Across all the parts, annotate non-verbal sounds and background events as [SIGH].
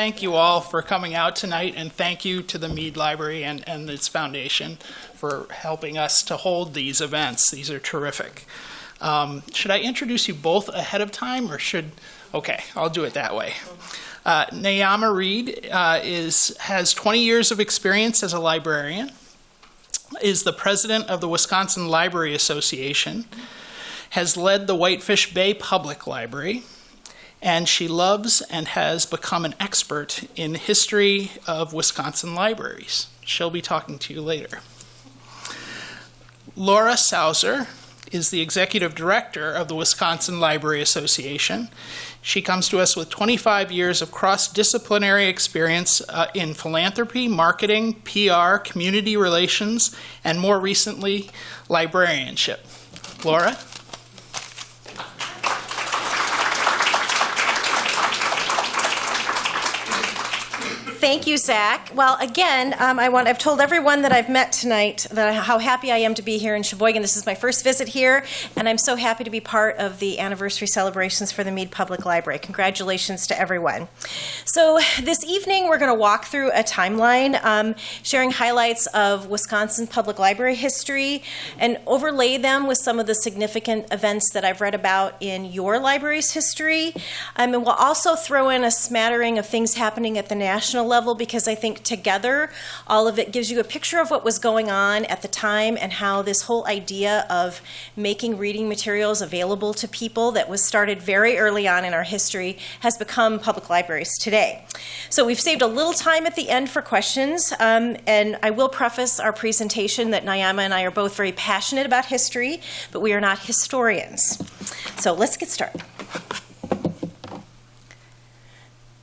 thank you all for coming out tonight, and thank you to the Mead Library and, and its foundation for helping us to hold these events. These are terrific. Um, should I introduce you both ahead of time, or should? Okay, I'll do it that way. Uh, Nyama Reed uh, is has 20 years of experience as a librarian. Is the president of the Wisconsin Library Association. Has led the Whitefish Bay Public Library and she loves and has become an expert in history of Wisconsin libraries. She'll be talking to you later. Laura Sauser is the executive director of the Wisconsin Library Association. She comes to us with 25 years of cross disciplinary experience uh, in philanthropy, marketing, PR, community relations, and more recently, librarianship. Laura? Thank you, Zach. Well, again, um, I want, I've told everyone that I've met tonight that how happy I am to be here in Sheboygan. This is my first visit here, and I'm so happy to be part of the anniversary celebrations for the Mead Public Library. Congratulations to everyone. So, this evening, we're going to walk through a timeline, um, sharing highlights of Wisconsin Public Library history, and overlay them with some of the significant events that I've read about in your library's history. Um, and we'll also throw in a smattering of things happening at the national level because I think together all of it gives you a picture of what was going on at the time and how this whole idea of making reading materials available to people that was started very early on in our history has become public libraries today. So we've saved a little time at the end for questions, um, and I will preface our presentation that Nyama and I are both very passionate about history, but we are not historians. So let's get started.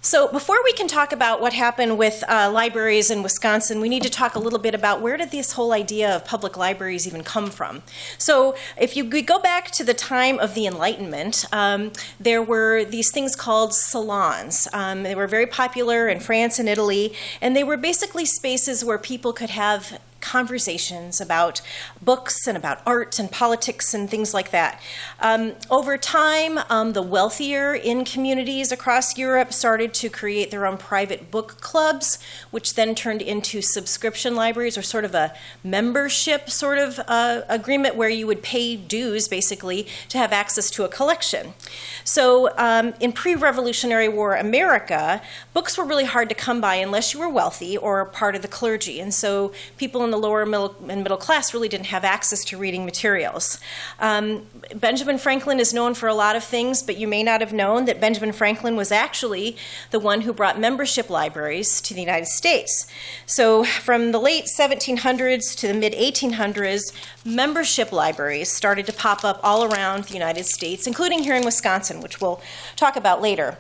So before we can talk about what happened with uh, libraries in Wisconsin, we need to talk a little bit about where did this whole idea of public libraries even come from. So if you go back to the time of the Enlightenment, um, there were these things called salons. Um, they were very popular in France and Italy, and they were basically spaces where people could have conversations about books and about art and politics and things like that. Um, over time, um, the wealthier in communities across Europe started to create their own private book clubs, which then turned into subscription libraries or sort of a membership sort of uh, agreement where you would pay dues basically to have access to a collection. So um, in pre Revolutionary War America, books were really hard to come by unless you were wealthy or part of the clergy. And so people in the lower middle and middle class really didn't have access to reading materials. Um, Benjamin Franklin is known for a lot of things, but you may not have known that Benjamin Franklin was actually the one who brought membership libraries to the United States. So from the late 1700s to the mid 1800s, membership libraries started to pop up all around the United States, including here in Wisconsin, which we'll talk about later.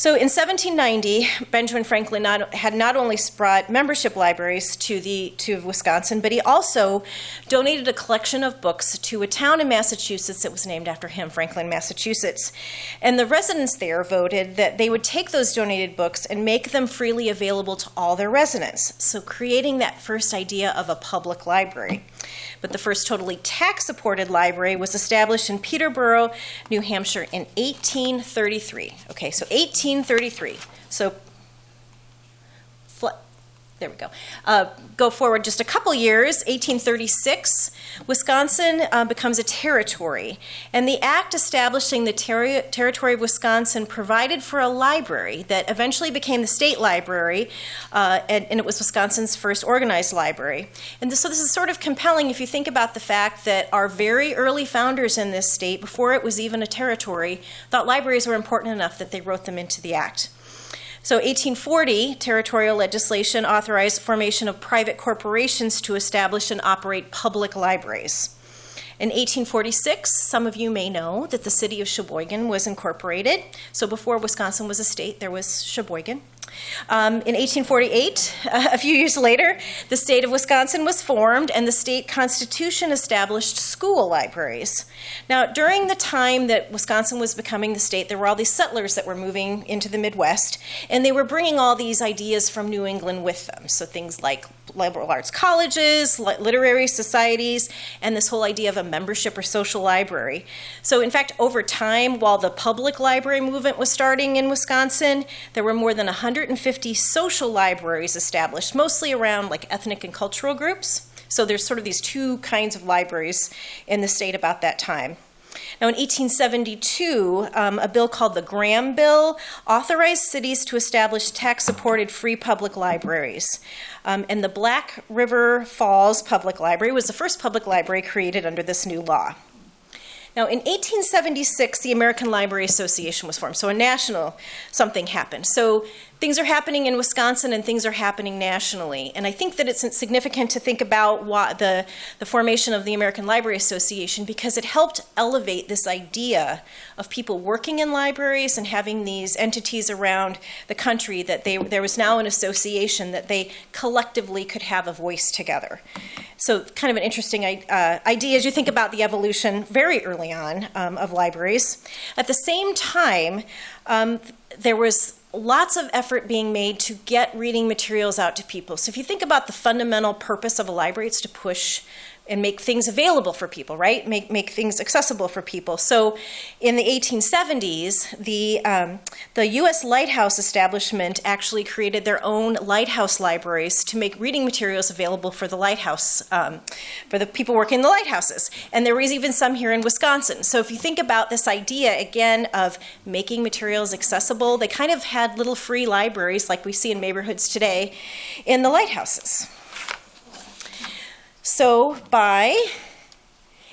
So in 1790, Benjamin Franklin not, had not only brought membership libraries to, the, to Wisconsin, but he also donated a collection of books to a town in Massachusetts that was named after him, Franklin, Massachusetts. And the residents there voted that they would take those donated books and make them freely available to all their residents. So creating that first idea of a public library but the first totally tax supported library was established in Peterborough, New Hampshire in 1833. Okay, so 1833. So there we go. Uh, go forward just a couple years, 1836, Wisconsin uh, becomes a territory. And the act establishing the ter- territory of Wisconsin provided for a library that eventually became the state library, uh, and, and, it was Wisconsin's first organized library. And this, so this is sort of compelling if you think about the fact that our very early founders in this state, before it was even a territory, thought libraries were important enough that they wrote them into the act. So 1840, territorial legislation authorized formation of private corporations to establish and operate public libraries. In 1846, some of you may know that the city of Sheboygan was incorporated. So before Wisconsin was a state, there was Sheboygan. Um, in 1848, [LAUGHS] a few years later, the state of Wisconsin was formed and the state constitution established school libraries. Now, during the time that Wisconsin was becoming the state, there were all these settlers that were moving into the Midwest, and they were bringing all these ideas from New England with them. So things like liberal arts colleges, literary societies, and this whole idea of a membership or social library. So, in fact, over time, while the public library movement was starting in Wisconsin, there were more than 150 social libraries established, mostly around like ethnic and cultural groups. So, there's sort of these two kinds of libraries in the state about that time. Now, in 1872, um, a bill called the Graham Bill authorized cities to establish tax supported free public libraries. Um, and the Black River Falls Public Library was the first public library created under this new law. Now, in 1876, the American Library Association was formed, so a national something happened. So things are happening in Wisconsin and things are happening nationally. And I think that it's significant to think about the, the formation of the American Library Association because it helped elevate this idea of people working in libraries and having these entities around the country that they, there was now an association that they collectively could have a voice together. So, kind of an interesting uh, idea as you think about the evolution very early on um, of libraries. At the same time, um, there was lots of effort being made to get reading materials out to people. So if you think about the fundamental purpose of a library, it's to push and make things available for people, right? Make, make things accessible for people. So in the 1870s, the, um, the U.S. Lighthouse establishment actually created their own lighthouse libraries to make reading materials available for the lighthouse, um, for the people working in the lighthouses. And there was even some here in Wisconsin. So if you think about this idea, again, of making materials accessible, they kind of had little free libraries like we see in neighborhoods today in the lighthouses. So by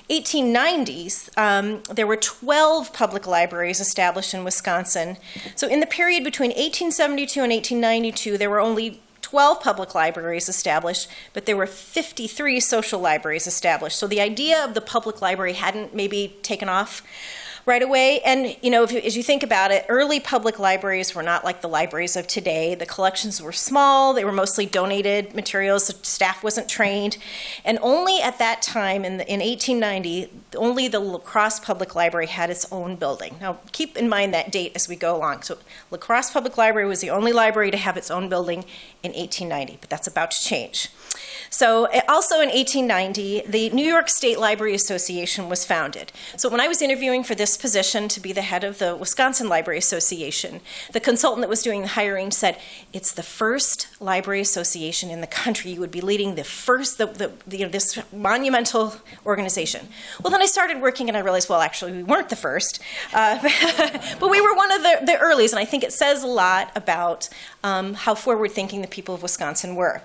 1890s, um, there were 12 public libraries established in Wisconsin. So in the period between 1872 and 1892, there were only 12 public libraries established, but there were 53 social libraries established. So the idea of the public library hadn't maybe taken off right away. And, you know, you, as you think about it, early public libraries were not like the libraries of today. The collections were small, they were mostly donated materials, the staff wasn't trained. And only at that time, in, the, in 1890, only the La Crosse Public Library had its own building. Now, keep in mind that date as we go along. So, La Crosse Public Library was the only library to have its own building in 1890, but that's about to change. So, eh, also in 1890, the New York State Library Association was founded. So, when I was interviewing for this position to be the head of the Wisconsin Library Association, the consultant that was doing the hiring said, It's the first library association in the country. You would be leading the first, the, the, you know, this monumental organization. Well, then I started working and I realized, well, actually, we weren't the first, uh, [LAUGHS] but we were one of the, the earliest, and I think it says a lot about um, how forward thinking the people of Wisconsin were.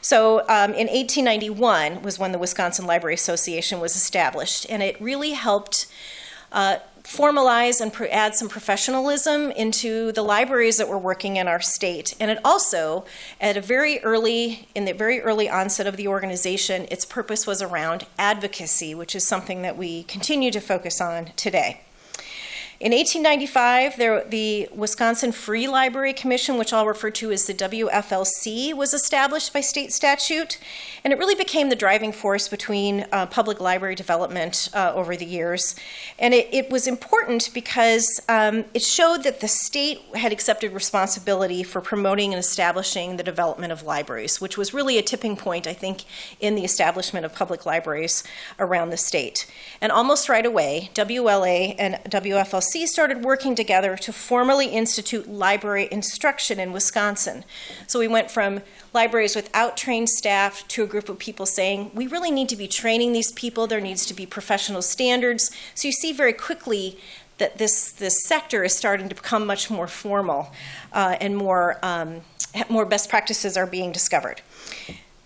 So, um, in 1891 was when the Wisconsin Library Association was established, and it really helped. Uh, formalize and add some professionalism into the libraries that were working in our state. And it also, at a very early, in the very early onset of the organization, its purpose was around advocacy, which is something that we continue to focus on today. In 1895, there, the Wisconsin Free Library Commission, which I'll refer to as the WFLC, was established by state statute, and it really became the driving force between uh, public library development uh, over the years. And it, it was important because um, it showed that the state had accepted responsibility for promoting and establishing the development of libraries, which was really a tipping point, I think, in the establishment of public libraries around the state. And almost right away, WLA and WFLC started working together to formally institute library instruction in Wisconsin. So we went from libraries without trained staff to a group of people saying, we really need to be training these people, there needs to be professional standards. So you see very quickly that this, this sector is starting to become much more formal uh, and more, um, more best practices are being discovered.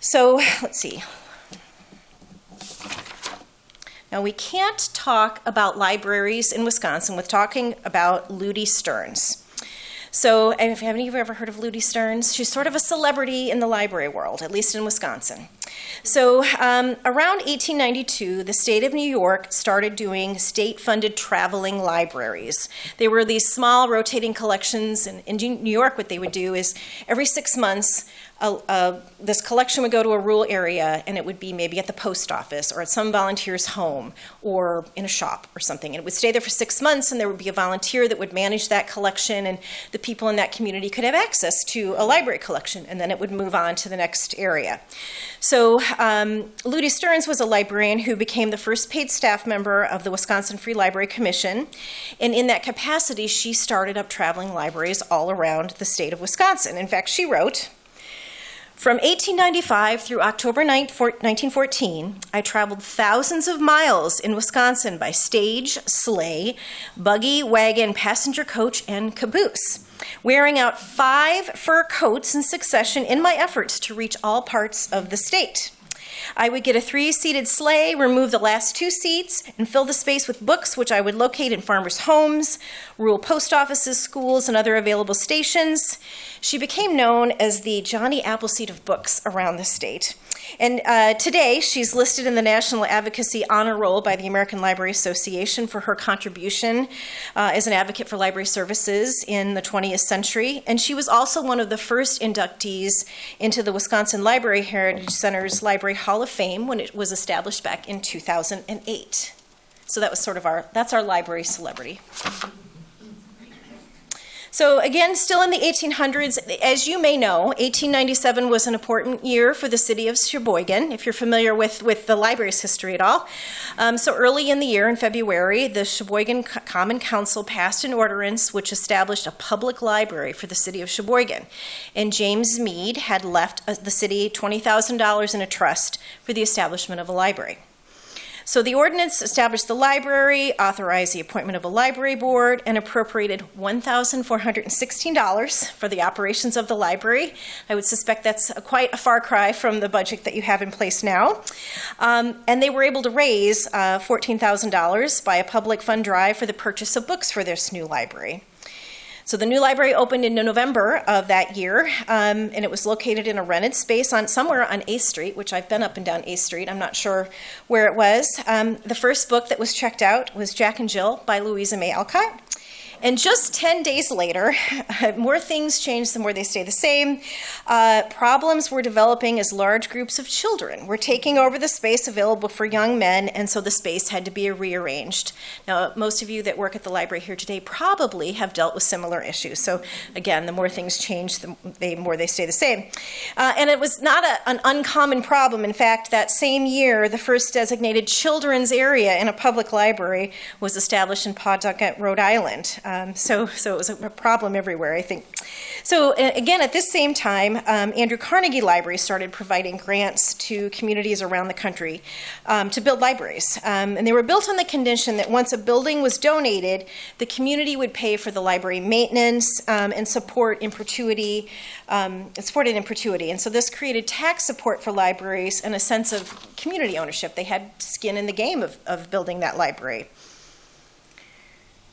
So let's see. Now, we can't talk about libraries in Wisconsin with talking about Lutie Stearns. So, have any of you ever heard of Lutie Stearns? She's sort of a celebrity in the library world, at least in Wisconsin. So, um, around 1892, the state of New York started doing state funded traveling libraries. They were these small rotating collections. And in New York, what they would do is every six months, a, a, this collection would go to a rural area and it would be maybe at the post office or at some volunteer's home or in a shop or something. And it would stay there for six months and there would be a volunteer that would manage that collection and the people in that community could have access to a library collection and then it would move on to the next area. So um, Lutie Stearns was a librarian who became the first paid staff member of the Wisconsin Free Library Commission. And in that capacity, she started up traveling libraries all around the state of Wisconsin. In fact, she wrote, from 1895 through October 9, 1914, I traveled thousands of miles in Wisconsin by stage, sleigh, buggy, wagon, passenger coach, and caboose, wearing out five fur coats in succession in my efforts to reach all parts of the state. I would get a three seated sleigh, remove the last two seats, and fill the space with books, which I would locate in farmers' homes, rural post offices, schools, and other available stations. She became known as the Johnny Appleseed of books around the state. And uh, today, she's listed in the National Advocacy Honor Roll by the American Library Association for her contribution uh, as an advocate for library services in the 20th century. And she was also one of the first inductees into the Wisconsin Library Heritage Center's Library Hall of Fame when it was established back in 2008. So that was sort of our, that's our library celebrity. So again, still in the 1800s, as you may know, 1897 was an important year for the city of Sheboygan, if you're familiar with, with the library's history at all. Um, so early in the year, in February, the Sheboygan Common Council passed an ordinance which established a public library for the city of Sheboygan. And James Mead had left uh, the city $20,000 in a trust for the establishment of a library. So the ordinance established the library, authorized the appointment of a library board, and appropriated $1,416 for the operations of the library. I would suspect that's a, quite a far cry from the budget that you have in place now. Um, and they were able to raise uh, $14,000 by a public fund drive for the purchase of books for this new library. So the new library opened in November of that year, um, and it was located in a rented space on somewhere on 8th Street, which I've been up and down 8th Street. I'm not sure where it was. Um, the first book that was checked out was Jack and Jill by Louisa May Alcott. And just 10 days later, [LAUGHS] more things changed, the more they stay the same. Uh, problems were developing as large groups of children were taking over the space available for young men, and so the space had to be rearranged. Now, most of you that work at the library here today probably have dealt with similar issues. So, again, the more things change, the they, more they stay the same. Uh, and it was not a, an uncommon problem. In fact, that same year, the first designated children's area in a public library was established in Pawtucket, Rhode Island. Um, so, so it was a problem everywhere, I think. So again, at this same time, um, Andrew Carnegie Library started providing grants to communities around the country um, to build libraries. Um, and they were built on the condition that once a building was donated, the community would pay for the library maintenance um, and support in perpetuity, um, supported in perpetuity. And so this created tax support for libraries and a sense of community ownership. They had skin in the game of, of building that library.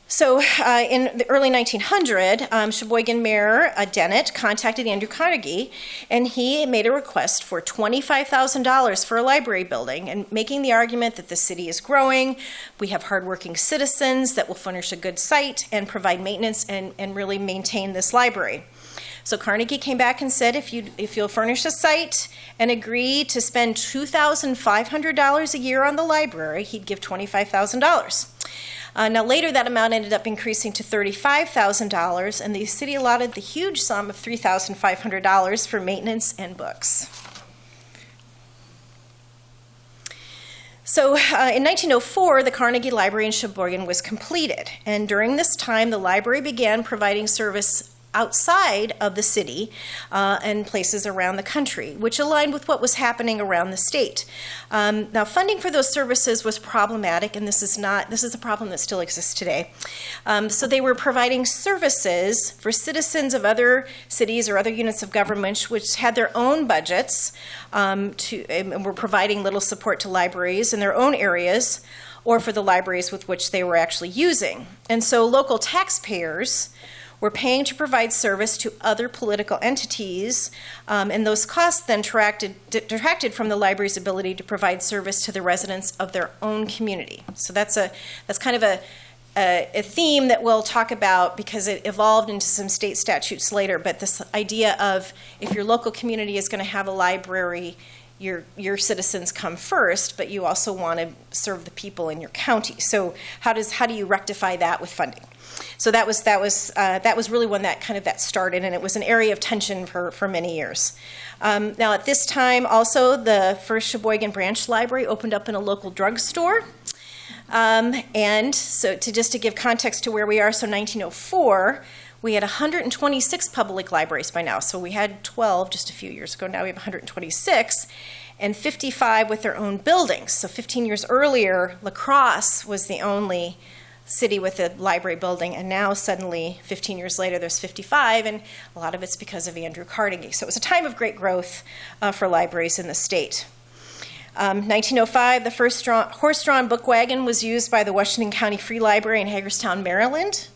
So uh, in the early 1900, um, Sheboygan Mayor uh, Dennett contacted Andrew Carnegie, and he made a request for $25,000 for a library building, and making the argument that the city is growing, we have hardworking citizens that will furnish a good site and provide maintenance and, and really maintain this library. So Carnegie came back and said, if you if you'll furnish a site and agree to spend two thousand five hundred dollars a year on the library, he'd give twenty five thousand dollars. Uh, now, later that amount ended up increasing to $35,000, and the city allotted the huge sum of $3,500 for maintenance and books. So uh, in 1904, the Carnegie Library in Sheboygan was completed, and during this time, the library began providing service outside of the city uh, and places around the country, which aligned with what was happening around the state. Um, now, funding for those services was problematic, and this is not this is a problem that still exists today. Um, so they were providing services for citizens of other cities or other units of government which had their own budgets um, to and were providing little support to libraries in their own areas or for the libraries with which they were actually using. And so local taxpayers were paying to provide service to other political entities, um, and those costs then detracted, detracted from the library's ability to provide service to the residents of their own community. So that's a that's kind of a a, a theme that we'll talk about because it evolved into some state statutes later. But this idea of if your local community is going to have a library, your your citizens come first, but you also want to serve the people in your county. So how does how do you rectify that with funding? So that was that was uh, that was really when that kind of that started, and it was an area of tension for for many years. Um, now at this time, also the first Sheboygan branch library opened up in a local drugstore. Um, and so, to just to give context to where we are, so 1904, we had 126 public libraries by now. So we had 12 just a few years ago. Now we have 126, and 55 with their own buildings. So 15 years earlier, La Crosse was the only city with a library building, and now suddenly, 15 years later, there's 55, and a lot of it's because of Andrew Carnegie. So it was a time of great growth uh, for libraries in the state. Um, 1905, the first horse drawn book wagon was used by the Washington County Free Library in Hagerstown, Maryland.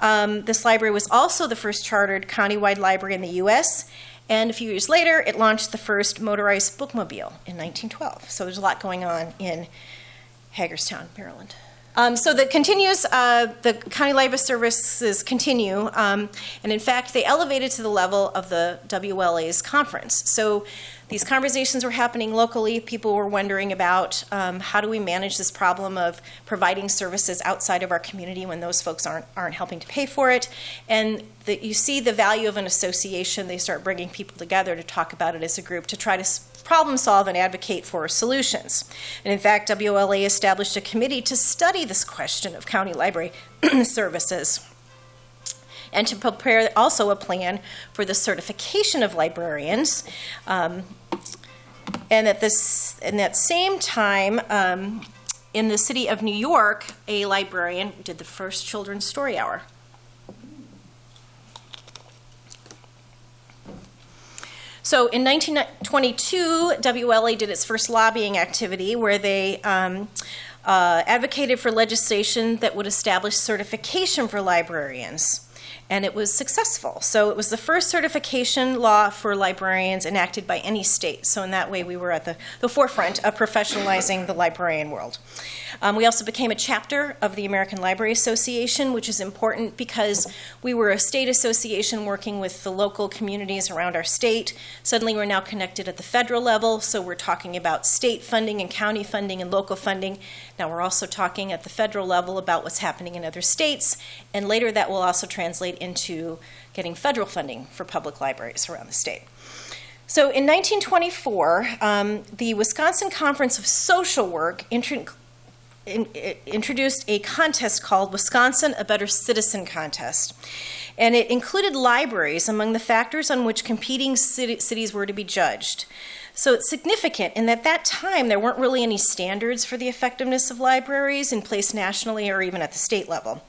Um, this library was also the first chartered countywide library in the U.S., and a few years later, it launched the first motorized bookmobile in 1912. So there's a lot going on in Hagerstown, Maryland. Um, so that continues, uh, the county library services continue, um, and in fact, they elevated to the level of the WLA's conference. So these conversations were happening locally. People were wondering about um, how do we manage this problem of providing services outside of our community when those folks aren't aren't helping to pay for it. And that you see the value of an association. They start bringing people together to talk about it as a group to try to problem solve and advocate for solutions. And in fact, WLA established a committee to study this question of county library [CLEARS THROAT] services and to prepare also a plan for the certification of librarians. Um, and at this, in that same time, um, in the city of New York, a librarian did the first children's story hour. So in 1922, WLA did its first lobbying activity where they um, uh, advocated for legislation that would establish certification for librarians and it was successful. So it was the first certification law for librarians enacted by any state. So in that way, we were at the, the forefront of professionalizing the librarian world. Um, we also became a chapter of the American Library Association, which is important because we were a state association working with the local communities around our state. Suddenly, we're now connected at the federal level, so we're talking about state funding and county funding and local funding. Now, we're also talking at the federal level about what's happening in other states, and later that will also translate into getting federal funding for public libraries around the state. So in 1924, um, the Wisconsin Conference of Social Work in, introduced a contest called Wisconsin A Better Citizen Contest. And it included libraries among the factors on which competing city, cities were to be judged. So it's significant in that that time there weren't really any standards for the effectiveness of libraries in place nationally or even at the state level.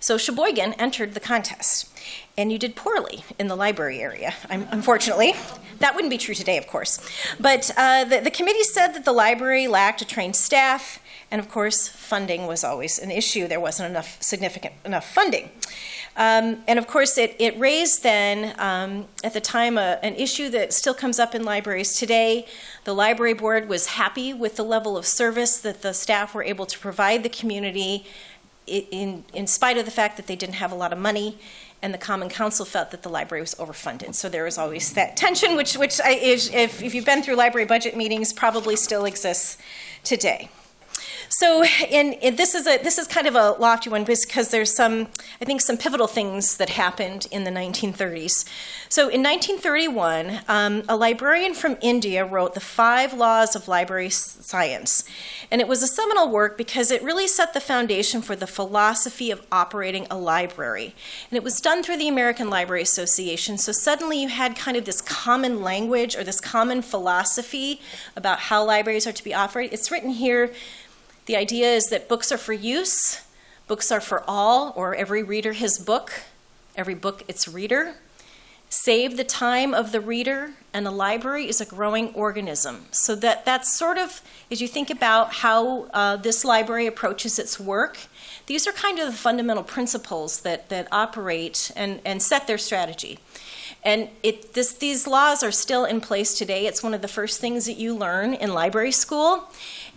So Sheboygan entered the contest, and you did poorly in the library area, unfortunately. That wouldn't be true today, of course. But uh, the, the committee said that the library lacked a trained staff, and of course, funding was always an issue. There wasn't enough significant enough funding. Um, and of course, it, it raised then, um, at the time, an issue that still comes up in libraries today. The library board was happy with the level of service that the staff were able to provide the community in, in spite of the fact that they didn't have a lot of money, and the Common Council felt that the library was overfunded. So there was always that tension, which, which I, if, if you've been through library budget meetings, probably still exists today. So, in, in, this is a this is kind of a lofty one because there's some I think some pivotal things that happened in the 1930s. So, in 1931, um, a librarian from India wrote the Five Laws of Library Science, and it was a seminal work because it really set the foundation for the philosophy of operating a library. And it was done through the American Library Association. So suddenly you had kind of this common language or this common philosophy about how libraries are to be operated. It's written here the idea is that books are for use, books are for all, or every reader his book, every book its reader. Save the time of the reader, and the library is a growing organism. So that that's sort of as you think about how uh, this library approaches its work. These are kind of the fundamental principles that that operate and and set their strategy. And it, this, these laws are still in place today. It's one of the first things that you learn in library school.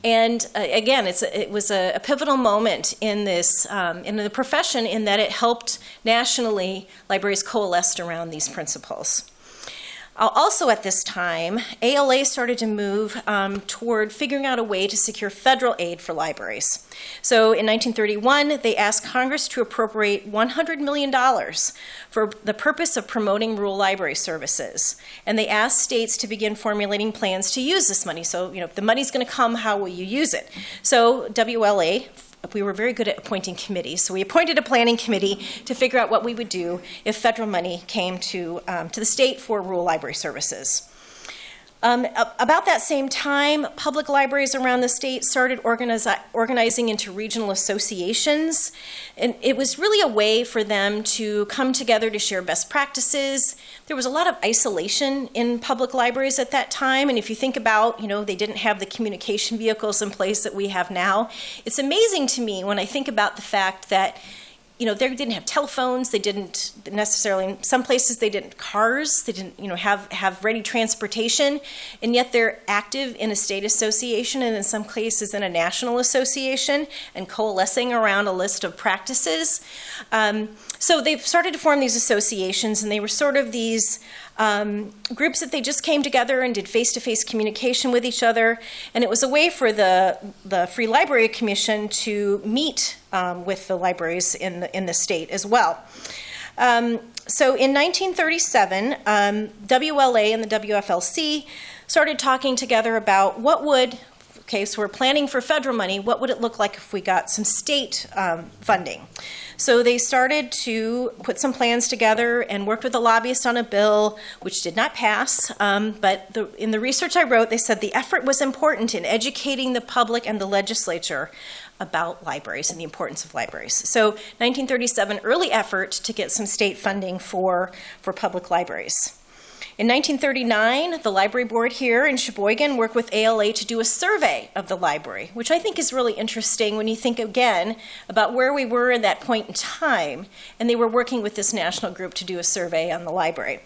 And uh, again, a, it was a, a, pivotal moment in this um, in the profession in that it helped nationally libraries coalesced around these principles. Uh, also at this time, ALA started to move um, toward figuring out a way to secure federal aid for libraries. So in 1931, they asked Congress to appropriate $100 million for the purpose of promoting rural library services. And they asked states to begin formulating plans to use this money. So, you know, if the money's going to come, how will you use it? So WLA we were very good at appointing committees. So we appointed a planning committee to figure out what we would do if federal money came to, um, to the state for rural library services. Um, about that same time, public libraries around the state started organizi organizing into regional associations. And it was really a way for them to come together to share best practices. There was a lot of isolation in public libraries at that time. And if you think about, you know, they didn't have the communication vehicles in place that we have now. It's amazing to me when I think about the fact that you know, they didn't have telephones. They didn't necessarily. In some places, they didn't cars. They didn't, you know, have have ready transportation, and yet they're active in a state association and in some cases in a national association and coalescing around a list of practices. Um, so they've started to form these associations, and they were sort of these um, groups that they just came together and did face-to-face communication with each other, and it was a way for the the Free Library Commission to meet um, with the libraries in the in the state as well. Um, so in 1937, um, WLA and the WFLC started talking together about what would okay, so we're planning for federal money. What would it look like if we got some state um, funding? So they started to put some plans together and worked with a lobbyist on a bill, which did not pass. Um, but the, in the research I wrote, they said the effort was important in educating the public and the legislature about libraries and the importance of libraries. So 1937, early effort to get some state funding for, for public libraries. In 1939, the library board here in Sheboygan worked with ALA to do a survey of the library, which I think is really interesting when you think again about where we were in that point in time, and they were working with this national group to do a survey on the library.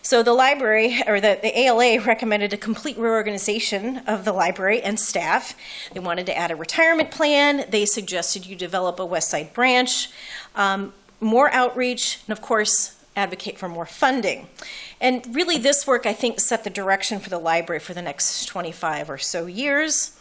So the library, or the, the, ALA, recommended a complete reorganization of the library and staff. They wanted to add a retirement plan. They suggested you develop a West Side branch, um, more outreach, and of course, advocate for more funding. And really, this work, I think, set the direction for the library for the next 25 or so years.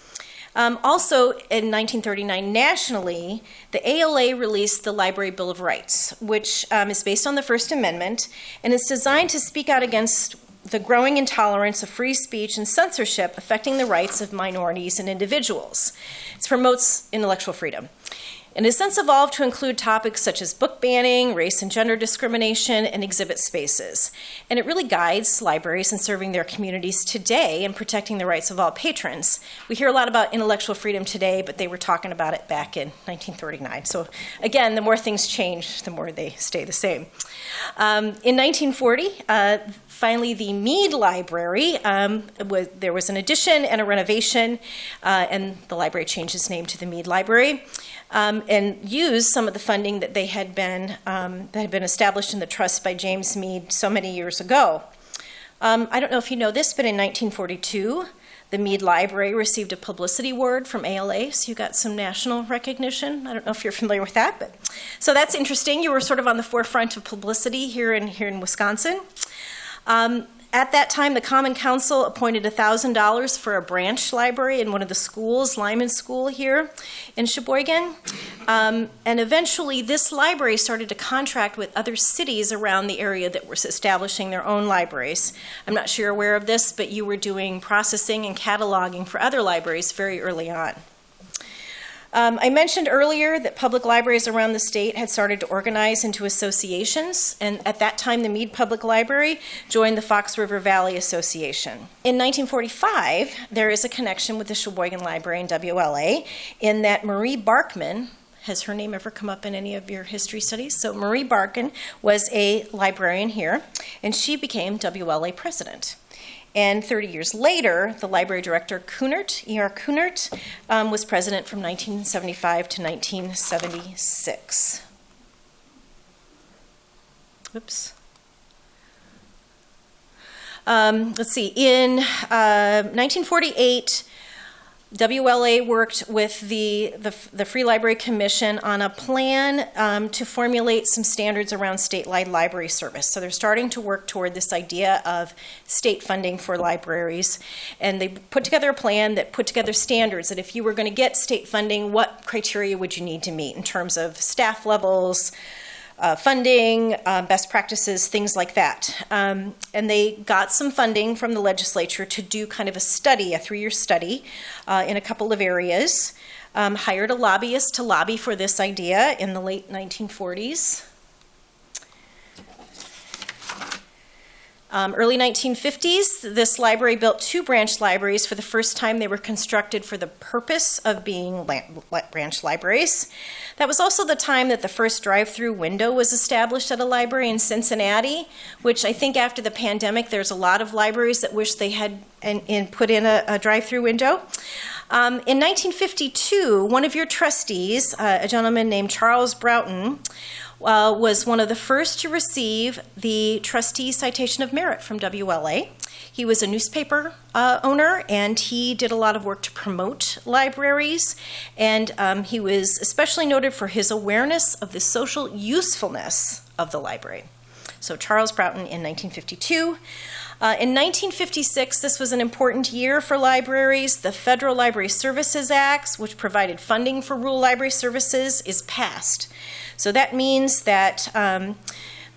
Um, also, in 1939, nationally, the ALA released the Library Bill of Rights, which um, is based on the First Amendment and is designed to speak out against the growing intolerance of free speech and censorship affecting the rights of minorities and individuals. It promotes intellectual freedom and has since evolved to include topics such as book banning, race and gender discrimination, and exhibit spaces. And it really guides libraries in serving their communities today and protecting the rights of all patrons. We hear a lot about intellectual freedom today, but they were talking about it back in 1939. So again, the more things change, the more they stay the same. Um, in 1940, uh, finally, the Mead Library, um, was, there was an addition and a renovation, uh, and the library changed its name to the Mead Library um, and used some of the funding that they had been um, that had been established in the trust by James Mead so many years ago. Um, I don't know if you know this, but in 1942, the Mead Library received a publicity award from ALA, so you got some national recognition. I don't know if you're familiar with that, but so that's interesting. You were sort of on the forefront of publicity here in here in Wisconsin. Um, at that time, the Common Council appointed $1,000 for a branch library in one of the schools, Lyman School here in Sheboygan. Um, and eventually, this library started to contract with other cities around the area that were establishing their own libraries. I'm not sure you're aware of this, but you were doing processing and cataloging for other libraries very early on. Um, I mentioned earlier that public libraries around the state had started to organize into associations, and at that time, the Mead Public Library joined the Fox River Valley Association. In 1945, there is a connection with the Sheboygan Library and WLA in that Marie Barkman, has her name ever come up in any of your history studies? So Marie Barkin was a librarian here, and she became WLA president. And 30 years later, the library director, Kunert, E.R. Kunert, um, was president from 1975 to 1976. Oops. Um, let's see, in uh, 1948, WLA worked with the, the, the Free Library Commission on a plan um, to formulate some standards around statewide library service. So they're starting to work toward this idea of state funding for libraries. And they put together a plan that put together standards that if you were going to get state funding, what criteria would you need to meet in terms of staff levels, uh, funding, uh, best practices, things like that. Um, and they got some funding from the legislature to do kind of a study, a three year study uh, in a couple of areas. Um, hired a lobbyist to lobby for this idea in the late 1940s. Um, early 1950s, this library built two branch libraries. For the first time, they were constructed for the purpose of being branch libraries. That was also the time that the first drive through window was established at a library in Cincinnati, which I think after the pandemic, there's a lot of libraries that wish they had and, and put in a, a drive through window. Um, in 1952, one of your trustees, uh, a gentleman named Charles Broughton, uh, was one of the first to receive the Trustee Citation of Merit from WLA. He was a newspaper uh, owner and he did a lot of work to promote libraries. And um, he was especially noted for his awareness of the social usefulness of the library. So, Charles Broughton in 1952. Uh, in 1956, this was an important year for libraries. The Federal Library Services Act, which provided funding for rural library services, is passed. So that means that um,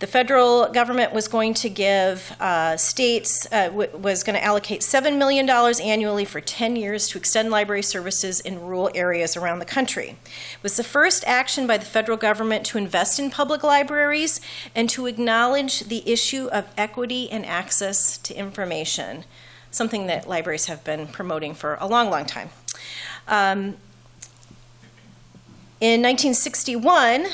the federal government was going to give uh, states, uh, was going to allocate $7 million annually for 10 years to extend library services in rural areas around the country. It was the first action by the federal government to invest in public libraries and to acknowledge the issue of equity and access to information, something that libraries have been promoting for a long, long time. Um, in 1961,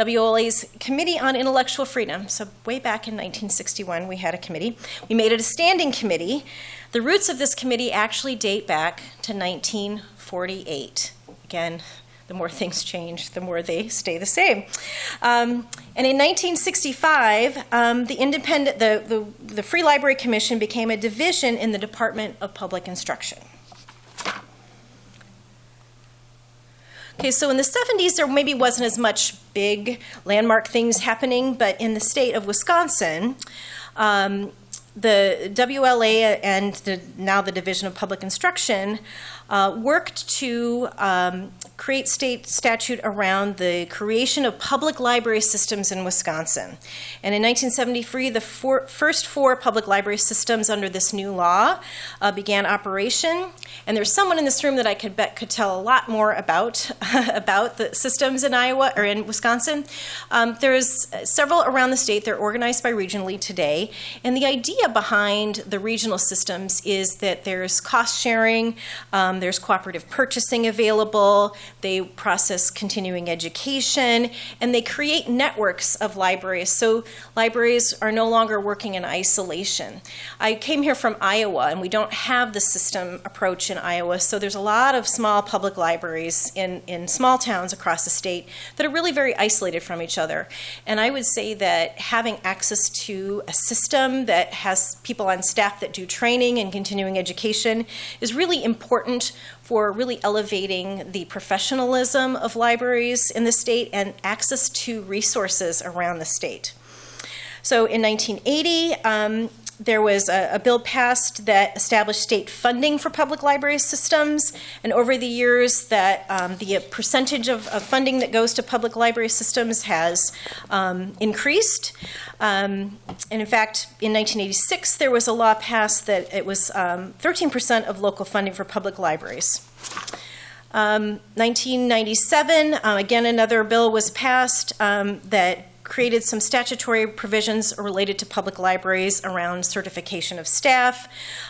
WLA's Committee on Intellectual Freedom. So, way back in 1961, we had a committee. We made it a standing committee. The roots of this committee actually date back to 1948. Again, the more [LAUGHS] things change, the more they stay the same. Um, and in 1965, um, the independent, the, the, the Free Library Commission became a division in the Department of Public Instruction. Okay, so in the 70s, there maybe wasn't as much big landmark things happening, but in the state of Wisconsin, um, the WLA and the, now the Division of Public Instruction uh, worked to um, create state statute around the creation of public library systems in Wisconsin. And in 1973, the four, first four public library systems under this new law uh, began operation. And there's someone in this room that I could bet could tell a lot more about [LAUGHS] about the systems in Iowa or in Wisconsin. Um, there's several around the state. They're organized by regionally today. And the idea behind the regional systems is that there's cost sharing. Um, there's cooperative purchasing available, they process continuing education, and they create networks of libraries. So libraries are no longer working in isolation. I came here from Iowa, and we don't have the system approach in Iowa, so there's a lot of small public libraries in, in small towns across the state that are really very isolated from each other. And I would say that having access to a system that has people on staff that do training and continuing education is really important for really elevating the professionalism of libraries in the state and access to resources around the state. So in 1980, um, there was a, a, bill passed that established state funding for public library systems, and over the years, that um, the percentage of, of, funding that goes to public library systems has um, increased. Um, and in fact, in 1986, there was a law passed that it was 13% um, of local funding for public libraries. 1997, um, uh, again, another bill was passed um, that created some statutory provisions related to public libraries around certification of staff,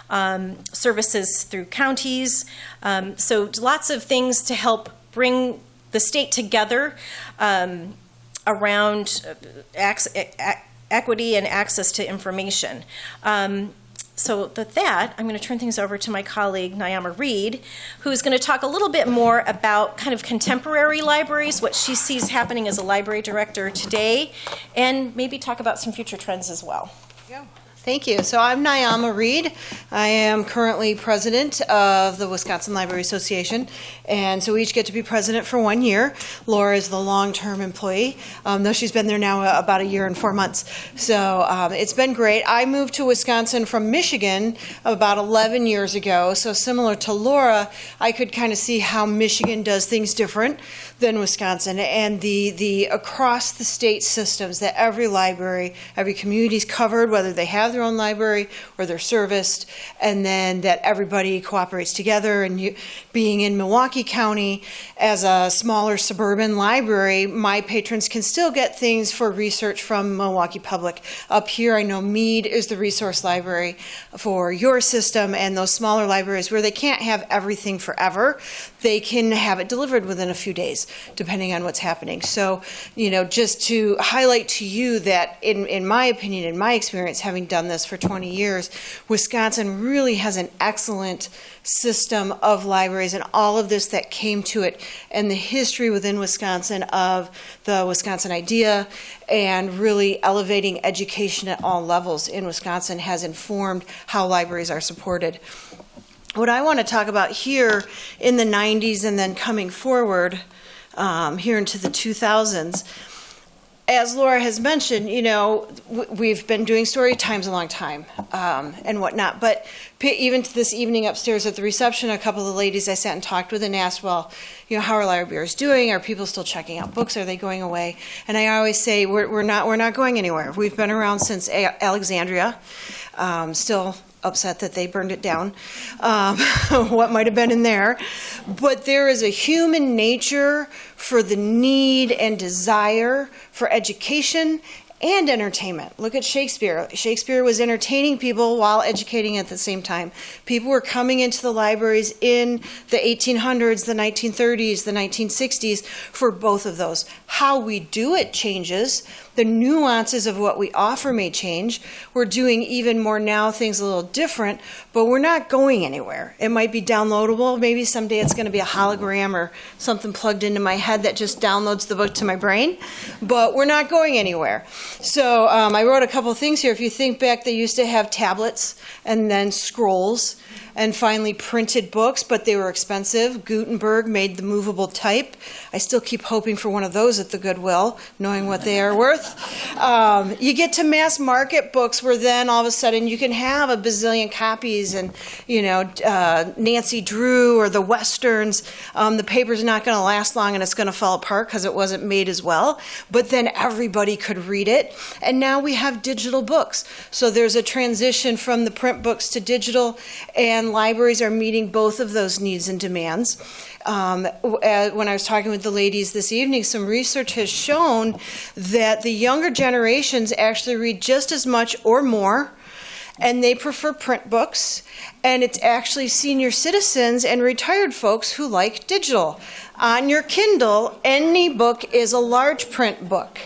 um, services through counties. Um, so, lots of things to help bring the state together um, around uh, equity and access to information. Um, so, with that, I'm going to turn things over to my colleague, Nyama Reed, who's going to talk a little bit more about kind of contemporary libraries, what she sees happening as a library director today, and maybe talk about some future trends as well. Thank you. So I'm Nyama Reed. I am currently president of the Wisconsin Library Association, and so we each get to be president for one year. Laura is the long-term employee, um, though she's been there now about a year and four months. So um, it's been great. I moved to Wisconsin from Michigan about 11 years ago. So similar to Laura, I could kind of see how Michigan does things different than Wisconsin, and the the across the state systems that every library, every community is covered, whether they have their own library or they're serviced, and then that everybody cooperates together. And you, being in Milwaukee County as a smaller suburban library, my patrons can still get things for research from Milwaukee Public. Up here, I know Mead is the resource library for your system, and those smaller libraries where they can't have everything forever, they can have it delivered within a few days depending on what's happening. So, you know, just to highlight to you that, in, in my opinion, in my experience, having done this for 20 years, Wisconsin really has an excellent system of libraries and all of this that came to it and the history within Wisconsin of the Wisconsin idea and really elevating education at all levels in Wisconsin has informed how libraries are supported what I want to talk about here in the 90s and then coming forward um, here into the 2000s. As Laura has mentioned, you know, we've been doing story times a long time um, and whatnot. But even to this evening upstairs at the reception, a couple of the ladies I sat and talked with and asked, well, you know, how are libraries doing? Are people still checking out books? Are they going away? And I always say, we're, we're not, we're not going anywhere. We've been around since Alexandria, um, still upset that they burned it down, um, [LAUGHS] what might have been in there. But there is a human nature for the need and desire for education and entertainment. Look at Shakespeare. Shakespeare was entertaining people while educating at the same time. People were coming into the libraries in the 1800s, the 1930s, the 1960s for both of those. How we do it changes, the nuances of what we offer may change. We're doing even more now things a little different, but we're not going anywhere. It might be downloadable. Maybe someday it's going to be a hologram or something plugged into my head that just downloads the book to my brain, but we're not going anywhere. So um, I wrote a couple things here. If you think back, they used to have tablets and then scrolls and finally printed books, but they were expensive. Gutenberg made the movable type. I still keep hoping for one of those at the Goodwill, knowing what they are worth. Um, you get to mass market books where then all of a sudden you can have a bazillion copies and, you know, uh, Nancy Drew or the Westerns. Um, the paper's not going to last long and it's going to fall apart because it wasn't made as well. But then everybody could read it. And now we have digital books. So there's a transition from the print books to digital. And libraries are meeting both of those needs and demands. Um, uh, when I was talking with the ladies this evening, some research has shown that the younger generations actually read just as much or more and they prefer print books. And it's actually senior citizens and retired folks who like digital. On your Kindle, any book is a large print book.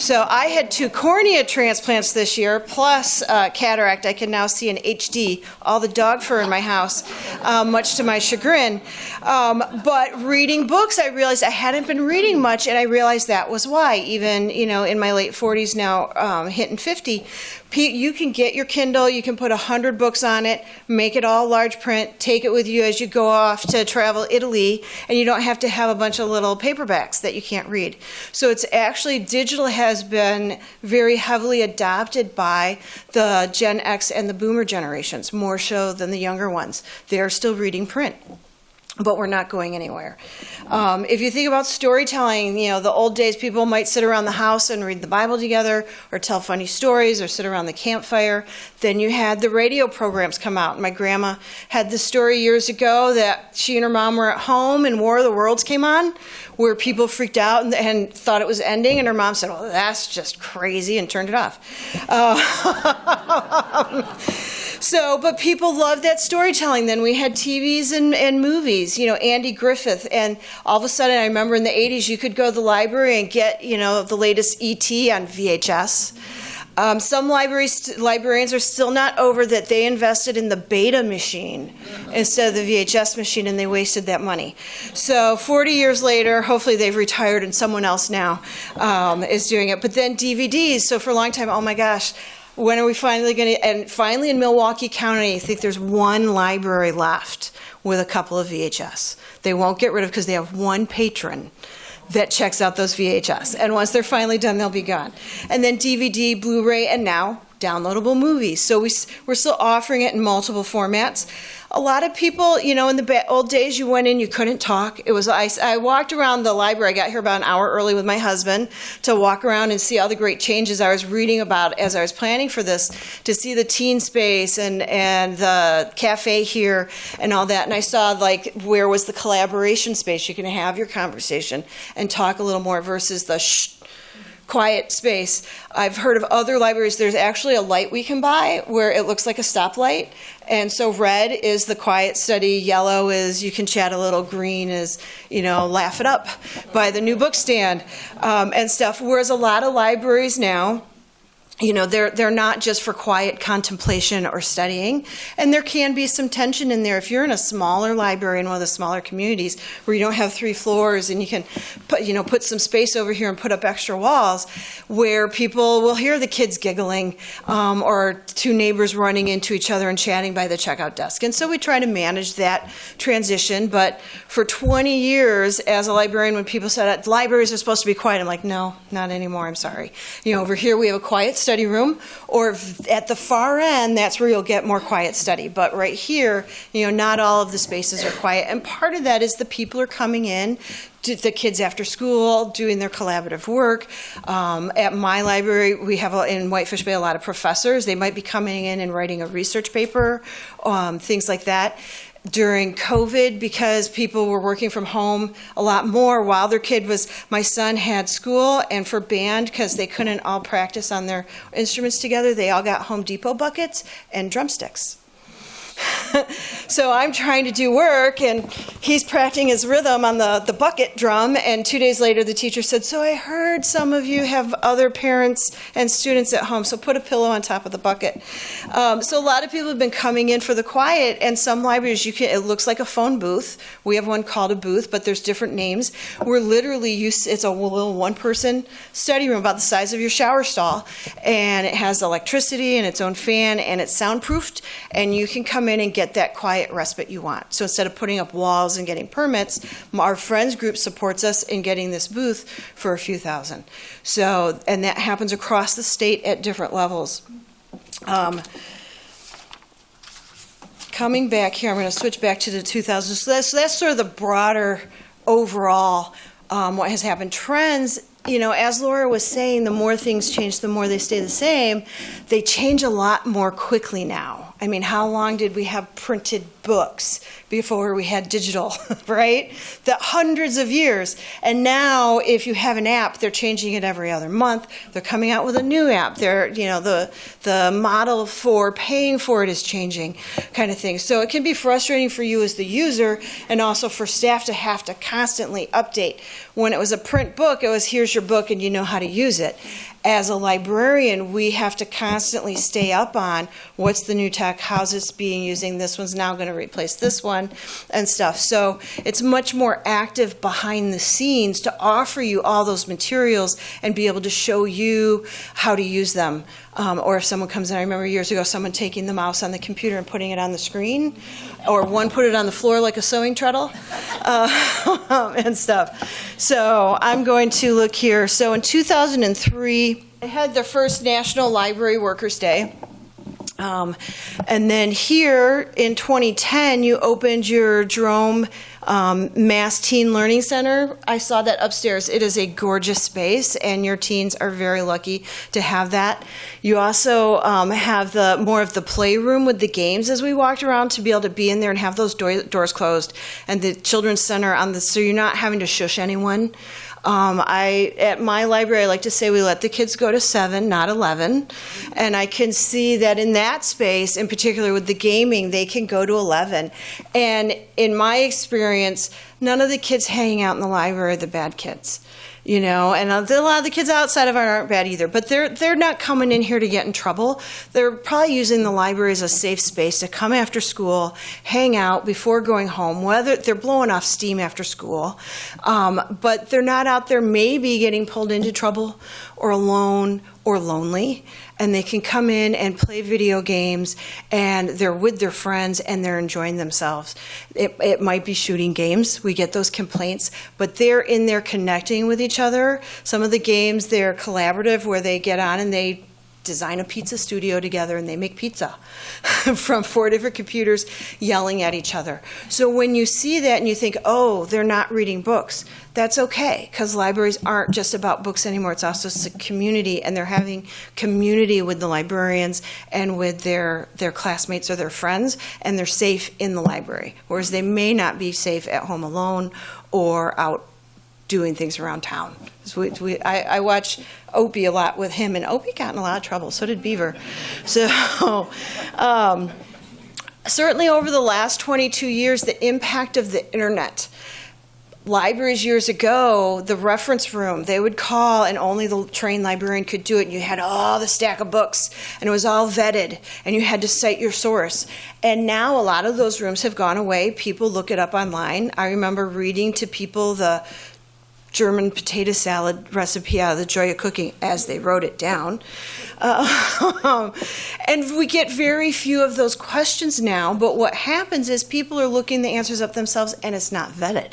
So I had two cornea transplants this year, plus uh, cataract. I can now see in HD all the dog fur in my house, um, much to my chagrin. Um, but reading books, I realized I hadn't been reading much, and I realized that was why. Even you know, in my late 40s now, um, hitting 50, you can get your Kindle, you can put 100 books on it, make it all large print, take it with you as you go off to travel Italy, and you don't have to have a bunch of little paperbacks that you can't read. So it's actually, digital has been very heavily adopted by the Gen X and the boomer generations, more so than the younger ones. They're still reading print but we're not going anywhere. Um, if you think about storytelling, you know, the old days people might sit around the house and read the Bible together or tell funny stories or sit around the campfire. Then you had the radio programs come out. My grandma had this story years ago that she and her mom were at home and War of the Worlds came on, where people freaked out and, and thought it was ending, and her mom said, "Well, that's just crazy," and turned it off. Uh, [LAUGHS] So, but people loved that storytelling. Then we had TVs and, and movies, you know, Andy Griffith. And all of a sudden, I remember in the 80s, you could go to the library and get, you know, the latest ET on VHS. Um, some libraries, librarians are still not over that they invested in the beta machine instead of the VHS machine and they wasted that money. So 40 years later, hopefully they've retired and someone else now um, is doing it. But then DVDs, so for a long time, oh my gosh, When are we finally going to? And finally, in Milwaukee County, I think there's one library left with a couple of VHS. They won't get rid of because they have one patron that checks out those VHS. And once they're finally done, they'll be gone. And then DVD, Blu ray, and now downloadable movies. So we, we're still offering it in multiple formats. A lot of people, you know, in the old days, you went in, you couldn't talk. It was I, I walked around the library. I got here about an hour early with my husband to walk around and see all the great changes I was reading about as I was planning for this. To see the teen space and and the cafe here and all that. And I saw like where was the collaboration space? You can have your conversation and talk a little more versus the shh quiet space. I've heard of other libraries, there's actually a light we can buy where it looks like a stoplight. And so red is the quiet study, yellow is you can chat a little, green is, you know, laugh it up by the new book stand um, and stuff. Whereas a lot of libraries now, you know they're they're not just for quiet contemplation or studying. And there can be some tension in there. If you're in a smaller library in one of the smaller communities where you don't have three floors and you can put you know put some space over here and put up extra walls where people will hear the kids giggling um, or two neighbors running into each other and chatting by the checkout desk. And so we try to manage that transition. But for 20 years as a librarian when people said libraries are supposed to be quiet i'm like no not anymore. I'm sorry. You know over here we have a quiet study room or at the far end that's where you'll get more quiet study. But right here you know not all of the spaces are quiet. And part of that is the people are coming in the kids after school doing their collaborative work. Um, at my library we have a, in whitefish bay a lot of professors. They might be coming in and writing a research paper um, things like that during COVID because people were working from home a lot more while their kid was. My son had school, and for band, because they couldn't all practice on their instruments together, they all got Home Depot buckets and drumsticks. [LAUGHS] so I'm trying to do work, and he's practicing his rhythm on the, the bucket drum. And two days later, the teacher said, So I heard some of you have other parents and students at home, so put a pillow on top of the bucket. Um, so a lot of people have been coming in for the quiet, and some libraries, you can, it looks like a phone booth. We have one called a booth, but there's different names. We're literally used, it's a little one person study room about the size of your shower stall, and it has electricity and its own fan, and it's soundproofed, and you can come in and get that quiet respite you want. So instead of putting up walls and getting permits, our friends group supports us in getting this booth for a few thousand. So, and that happens across the state at different levels. Um, coming back here, I'm going to switch back to the 2000s. So that's, that's sort of the broader overall um, what has happened. Trends, you know, as Laura was saying, the more things change, the more they stay the same. They change a lot more quickly now. I mean, how long did we have printed books before we had digital, [LAUGHS] right? The hundreds of years. And now, if you have an app, they're changing it every other month. They're coming out with a new app. They're, you know, the the model for paying for it is changing, kind of thing. So it can be frustrating for you as the user, and also for staff to have to constantly update. When it was a print book, it was here's your book and you know how to use it as a librarian, we have to constantly stay up on what's the new tech, how's this being using, this one's now going to replace this one, and stuff. So it's much more active behind the scenes to offer you all those materials and be able to show you how to use them. Um, or if someone comes in, I remember years ago someone taking the mouse on the computer and putting it on the screen, or one put it on the floor like a sewing treadle, uh, [LAUGHS] and stuff. So I'm going to look here. So in 2003, I had the first National Library Workers' Day. Um, and then here in 2010, you opened your Jerome um, Mass Teen Learning Center. I saw that upstairs. It is a gorgeous space, and your teens are very lucky to have that. You also um, have the more of the playroom with the games as we walked around to be able to be in there and have those door, doors closed, and the children's center on the so you're not having to shush anyone. Um, I at my library, I like to say we let the kids go to seven, not eleven, and I can see that in that space, in particular with the gaming, they can go to eleven. And in my experience, none of the kids hanging out in the library are the bad kids you know and a lot of the kids outside of it aren't bad either but they're they're not coming in here to get in trouble. They're probably using the library as a safe space to come after school hang out before going home whether they're blowing off steam after school um, but they're not out there maybe getting pulled into trouble or alone or lonely, and they can come in and play video games, and they're with their friends and they're enjoying themselves. It, it might be shooting games, we get those complaints, but they're in there connecting with each other. Some of the games, they're collaborative where they get on and they design a pizza studio together and they make pizza [LAUGHS] from four different computers yelling at each other. So when you see that and you think, oh, they're not reading books, that's okay because libraries aren't just about books anymore. It's also a community and they're having community with the librarians and with their, their classmates or their friends and they're safe in the library. Whereas they may not be safe at home alone or out doing things around town. So we, we, I, I watch Opie a lot with him, and Opie got in a lot of trouble. So did Beaver. [LAUGHS] So, um, certainly over the last 22 years, the impact of the internet. Libraries years ago, the reference room, they would call and only the trained librarian could do it. You had all the stack of books and it was all vetted and you had to cite your source. And now a lot of those rooms have gone away. People look it up online. I remember reading to people the German potato salad recipe out of the Joy of Cooking as they wrote it down. Uh, [LAUGHS] and we get very few of those questions now, but what happens is people are looking the answers up themselves and it's not vetted.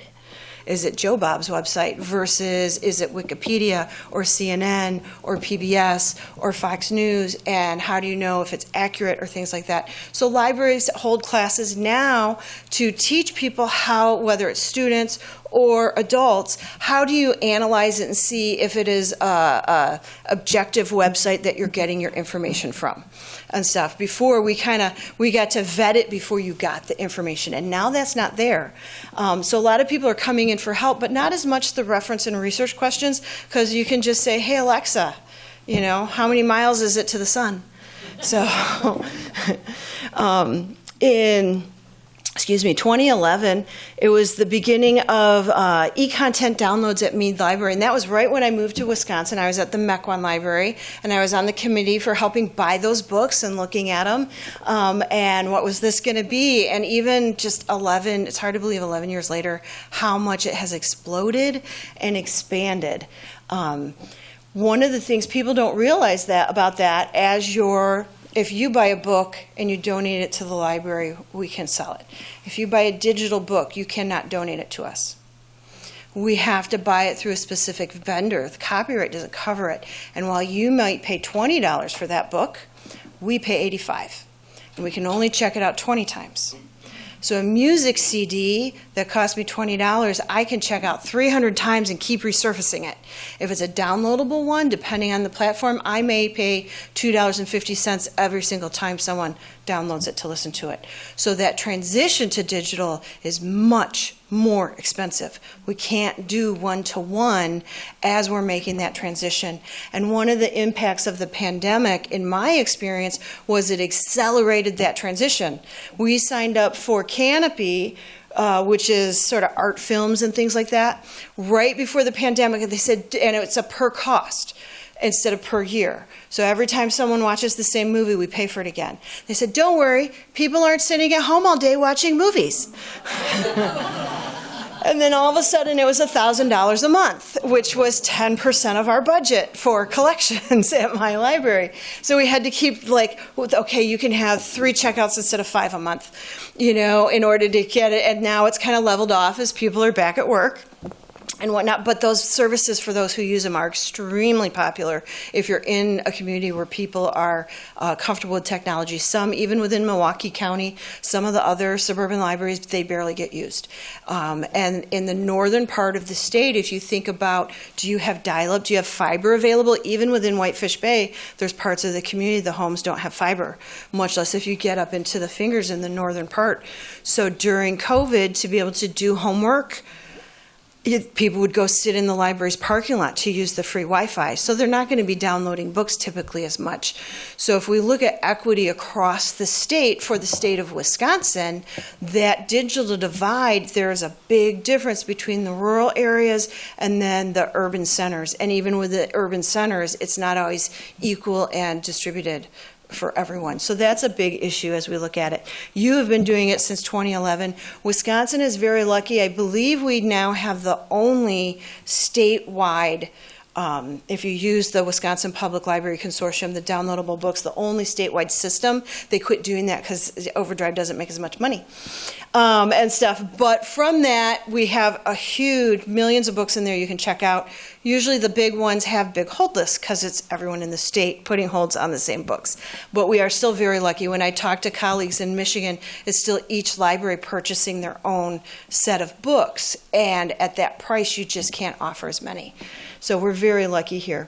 Is it Joe Bob's website versus is it Wikipedia or CNN or PBS or Fox News? And how do you know if it's accurate or things like that? So libraries hold classes now to teach people how, whether it's students or adults, how do you analyze it and see if it is a, a objective website that you're getting your information from and stuff? Before we kind of we got to vet it before you got the information, and now that's not there. Um, so a lot of people are coming in for help, but not as much the reference and research questions because you can just say, "Hey Alexa, you know, how many miles is it to the sun?" So, [LAUGHS] um, in excuse me, 2011, it was the beginning of uh, e-content downloads at Mead Library, and that was right when I moved to Wisconsin. I was at the Mequon Library, and I was on the committee for helping buy those books and looking at them, um, and what was this going to be? And even just 11, it's hard to believe 11 years later, how much it has exploded and expanded. Um, one of the things people don't realize that about that as you're if you buy a book and you donate it to the library, we can sell it. If you buy a digital book, you cannot donate it to us. We have to buy it through a specific vendor. The copyright doesn't cover it. And while you might pay $20 for that book, we pay 85. And we can only check it out 20 times. So a music CD that cost me $20, I can check out 300 times and keep resurfacing it. If it's a downloadable one, depending on the platform, I may pay $2.50 every single time someone downloads it to listen to it. So that transition to digital is much more expensive. We can't do one to one as we're making that transition. And one of the impacts of the pandemic, in my experience, was it accelerated that transition. We signed up for Kanopy. Uh, which is sort of art films and things like that, right before the pandemic, and they said, and it's a per cost instead of per year. So every time someone watches the same movie, we pay for it again. They said, Don't worry, people aren't sitting at home all day watching movies. [LAUGHS] and then all of a sudden it was $1,000 a month, which was 10% of our budget for [LAUGHS] collections at my library. So we had to keep, like, okay, you can have three checkouts instead of five a month, you know, in order to get it. And now it's kind of leveled off as people are back at work and whatnot. But those services for those who use them are extremely popular if you're in a community where people are uh, comfortable with technology. Some, even within Milwaukee County, some of the other suburban libraries, they barely get used. Um, and in the northern part of the state, if you think about do you have dial up, do you have fiber available? Even within Whitefish Bay, there's parts of the community the homes don't have fiber, much less if you get up into the fingers in the northern part. So during COVID, to be able to do homework, people would go sit in the library's parking lot to use the free Wi-Fi. So they're not going to be downloading books typically as much. So if we look at equity across the state for the state of Wisconsin, that digital divide, there's a big difference between the rural areas and then the urban centers. And even with the urban centers, it's not always equal and distributed for everyone. So that's a big issue as we look at it. You have been doing it since 2011. Wisconsin is very lucky. I believe we now have the only statewide um, if you use the Wisconsin Public Library Consortium, the downloadable books, the only statewide system, they quit doing that because Overdrive doesn't make as much money um, and stuff. But from that, we have a huge millions of books in there you can check out. Usually, the big ones have big hold lists because it's everyone in the state putting holds on the same books. But we are still very lucky. When I talk to colleagues in Michigan, it's still each library purchasing their own set of books, and at that price, you just can't offer as many. So we're very lucky here.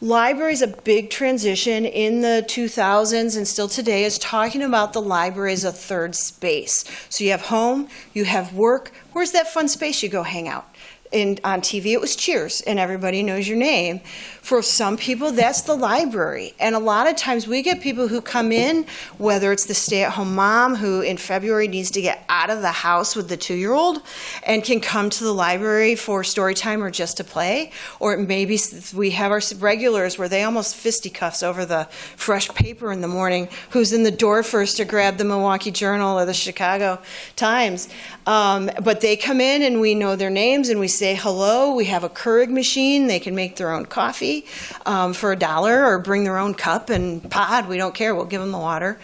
Library is a big transition in the 2000s and still today is talking about the library as a third space. So you have home, you have work. Where's that fun space you go hang out? in, on TV, it was Cheers, and everybody knows your name. For some people, that's the library. And a lot of times we get people who come in, whether it's the stay at home mom who in February needs to get out of the house with the two year old and can come to the library for story time or just to play. Or maybe we have our regulars where they almost fisticuffs over the fresh paper in the morning, who's in the door first to grab the Milwaukee Journal or the Chicago Times. Um, but they come in and we know their names and we say hello. We have a Keurig machine. They can make their own coffee um, for a dollar or bring their own cup and pod. We don't care. We'll give them the water.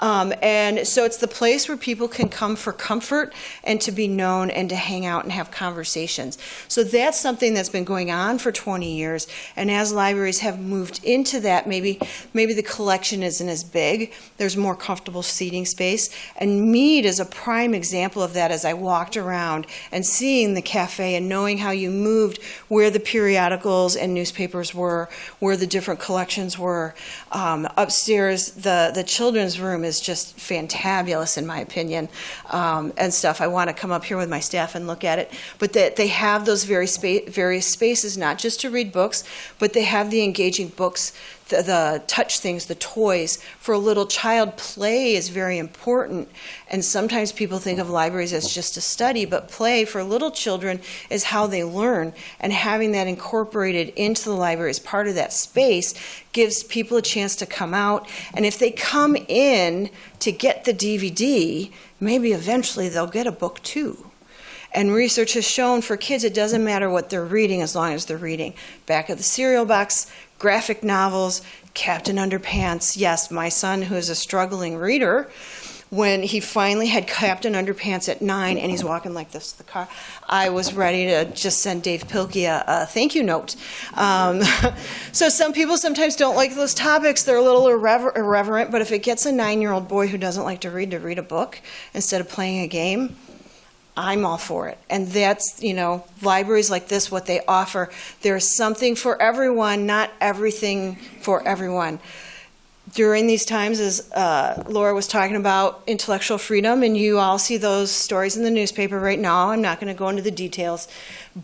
Um, and so it's the place where people can come for comfort and to be known and to hang out and have conversations. So that's something that's been going on for 20 years. And as libraries have moved into that, maybe maybe the collection isn't as big. There's more comfortable seating space. And Mead is a prime example of that as I walked around and seeing the cafe and knowing how you moved, where the periodicals and newspapers were, where the different collections were. Um, upstairs, the, the children's room is just fantabulous, in my opinion, um, and stuff. I want to come up here with my staff and look at it. But that they have those very spa- various spaces, not just to read books, but they have the engaging books the, the, touch things, the toys. For a little child, play is very important. And sometimes people think of libraries as just a study, but play for little children is how they learn. And having that incorporated into the library as part of that space gives people a chance to come out. And if they come in to get the DVD, maybe eventually they'll get a book too. And research has shown for kids, it doesn't matter what they're reading as long as they're reading. Back of the cereal box, graphic novels, Captain Underpants. Yes, my son, who is a struggling reader, when he finally had Captain Underpants at nine and he's walking like this to the car, I was ready to just send Dav Pilkey a, a thank you note. Um, [LAUGHS] so some people sometimes don't like those topics. They're a little irrever- irreverent, but if it gets a nine year old boy who doesn't like to read to read a book instead of playing a game, I'm all for it. And that's, you know, libraries like this, what they offer. There's something for everyone, not everything for everyone. During these times, as uh, Laura was talking about intellectual freedom, and you all see those stories in the newspaper right now, I'm not going to go into the details,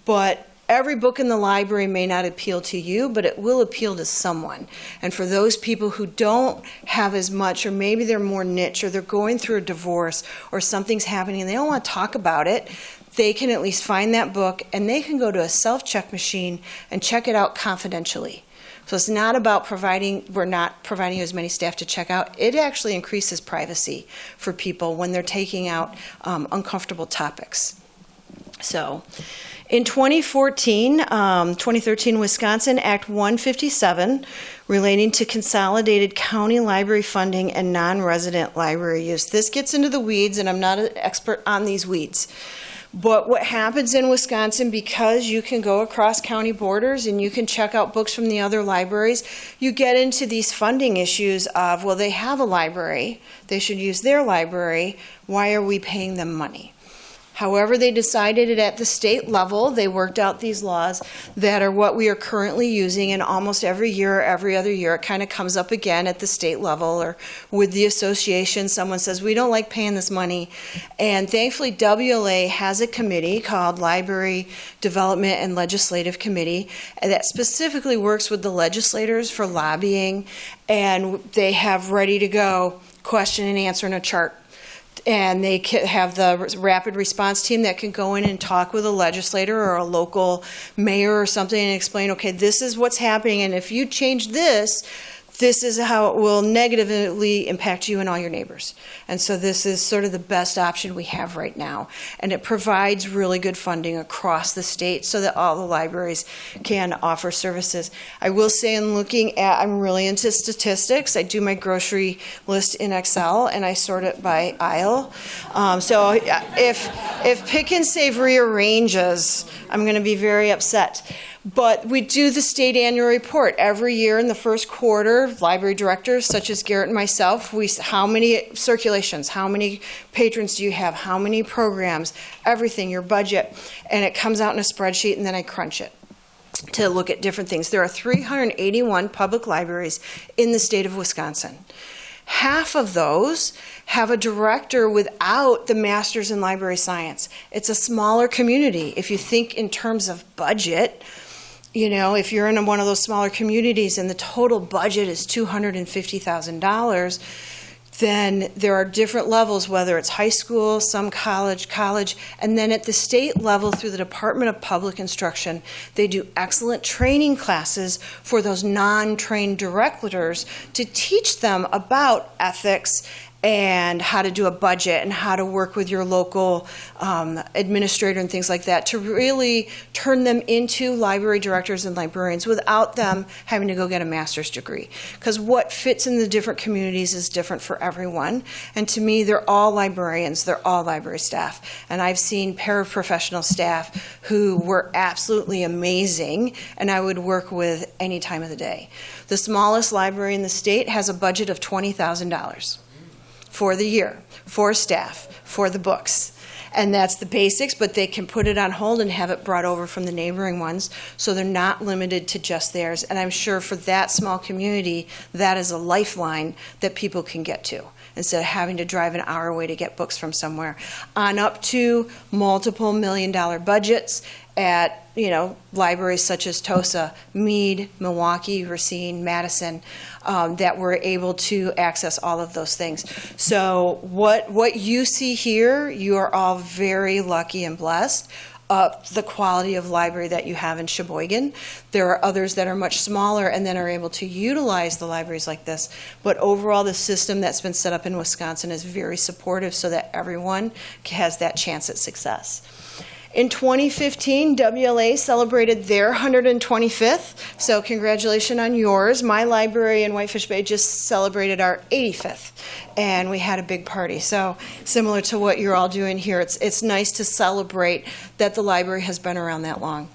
but every book in the library may not appeal to you, but it will appeal to someone. And for those people who don't have as much, or maybe they're more niche, or they're going through a divorce, or something's happening and they don't want to talk about it, they can at least find that book and they can go to a self check machine and check it out confidentially. So it's not about providing, we're not providing as many staff to check out. It actually increases privacy for people when they're taking out um, uncomfortable topics. So, in 2014, um, 2013 Wisconsin Act 157 relating to consolidated county library funding and non resident library use. This gets into the weeds, and I'm not an expert on these weeds. But what happens in Wisconsin, because you can go across county borders and you can check out books from the other libraries, you get into these funding issues of, well, they have a library, they should use their library, why are we paying them money? However, they decided it at the state level. They worked out these laws that are what we are currently using, and almost every year or every other year, it kind of comes up again at the state level or with the association. Someone says, We don't like paying this money. And thankfully, WLA has a committee called Library Development and Legislative Committee that specifically works with the legislators for lobbying, and they have ready to go question and answer in a chart and they have the rapid response team that can go in and talk with a legislator or a local mayor or something and explain, okay, this is what's happening, and if you change this, this is how it will negatively impact you and all your neighbors. And so this is sort of the best option we have right now. And it provides really good funding across the state so that all the libraries can offer services. I will say, in looking at, I'm really into statistics. I do my grocery list in Excel and I sort it by aisle. Um, so if, if Pick and Save rearranges, I'm going to be very upset. But we do the state annual report every year in the first quarter. Library directors, such as Garrett and myself, we how many circulations, how many patrons do you have, how many programs, everything, your budget, and it comes out in a spreadsheet, and then I crunch it to look at different things. There are 381 public libraries in the state of Wisconsin. Half of those have a director without the master's in library science. It's a smaller community. If you think in terms of budget, you know, if you're in one of those smaller communities and the total budget is $250,000, then there are different levels, whether it's high school, some college, college, and then at the state level through the Department of Public Instruction, they do excellent training classes for those non trained directors to teach them about ethics and how to do a budget and how to work with your local um, administrator and things like that to really turn them into library directors and librarians without them having to go get a master's degree. Because what fits in the different communities is different for everyone. And to me, they're all librarians, they're all library staff. And I've seen paraprofessional staff who were absolutely amazing and I would work with any time of the day. The smallest library in the state has a budget of $20,000 for the year, for staff, for the books. And that's the basics, but they can put it on hold and have it brought over from the neighboring ones. So they're not limited to just theirs. And I'm sure for that small community, that is a lifeline that people can get to instead of having to drive an hour away to get books from somewhere. On up to multiple million dollar budgets at you know libraries such as Tosa, Mead, Milwaukee, Racine, Madison, um, that were able to access all of those things. So what what you see here, you are all very lucky and blessed. Up the quality of library that you have in Sheboygan. There are others that are much smaller and then are able to utilize the libraries like this. But overall, the system that's been set up in Wisconsin is very supportive so that everyone has that chance at success. In 2015, WLA celebrated their 125th, so congratulations on yours. My library in Whitefish Bay just celebrated our 85th, and we had a big party. So similar to what you're all doing here, it's it's nice to celebrate that the library has been around that long.